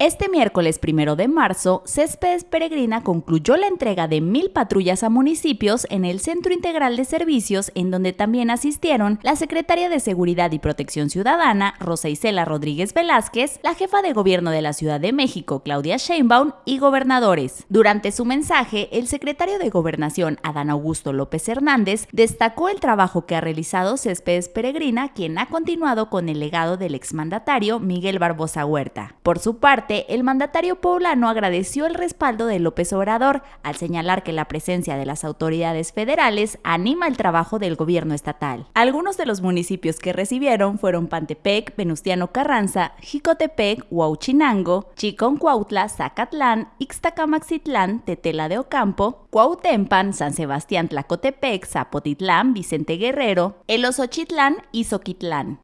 Este miércoles primero de marzo, Céspedes Peregrina concluyó la entrega de mil patrullas a municipios en el Centro Integral de Servicios, en donde también asistieron la secretaria de Seguridad y Protección Ciudadana, Rosa Isela Rodríguez Velázquez, la jefa de gobierno de la Ciudad de México, Claudia Sheinbaum, y gobernadores. Durante su mensaje, el secretario de Gobernación, Adán Augusto López Hernández, destacó el trabajo que ha realizado Céspedes Peregrina, quien ha continuado con el legado del exmandatario Miguel Barbosa Huerta. Por su parte, el mandatario poblano agradeció el respaldo de López Obrador al señalar que la presencia de las autoridades federales anima el trabajo del gobierno estatal. Algunos de los municipios que recibieron fueron Pantepec, Venustiano Carranza, Jicotepec, Huauchinango, Chiconcuautla, Zacatlán, Ixtacamaxitlán, Tetela de Ocampo, Cuautempan, San Sebastián Tlacotepec, Zapotitlán, Vicente Guerrero, El Osochitlán y Zoquitlán.